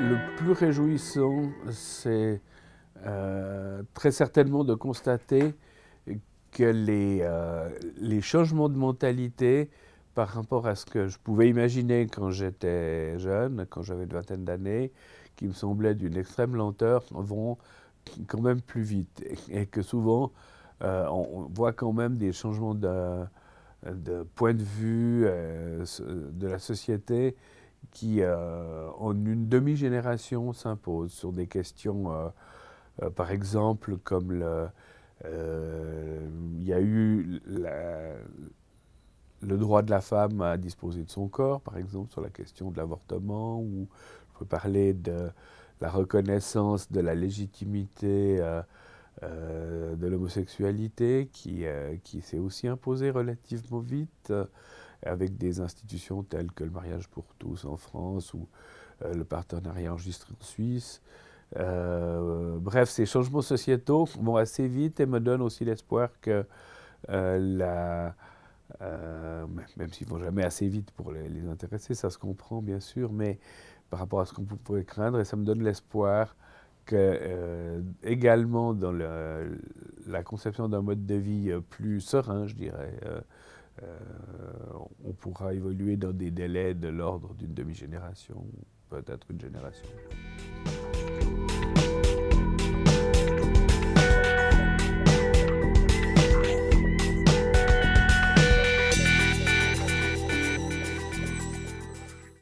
Le plus réjouissant, c'est euh, très certainement de constater que les, euh, les, changements de mentalité par rapport à ce que je pouvais imaginer quand j'étais jeune, quand j'avais une vingtaine d'années, qui me semblaient d'une extrême lenteur, vont quand même plus vite. Et, que souvent, euh, on voit quand même des changements de, point de vue de la société qui, euh, en une demi-génération, s'imposent sur des questions, euh, euh, par exemple, comme il y a eu le droit de la femme à disposer de son corps, par exemple, sur la question de l'avortement, ou je peux parler de la reconnaissance de la légitimité de l'homosexualité, qui, qui s'est aussi imposée relativement vite avec des institutions telles que le mariage pour tous en France ou euh, le partenariat enregistré en Suisse. Euh, bref, ces changements sociétaux vont assez vite et me donnent aussi l'espoir que euh, même s'ils ne vont jamais assez vite pour les, intéresser, ça se comprend bien sûr, mais par rapport à ce qu'on pourrait craindre, et ça me donne l'espoir que également dans la conception d'un mode de vie plus serein, je dirais, euh, on pourra évoluer dans des délais de l'ordre d'une demi-génération, peut-être une génération.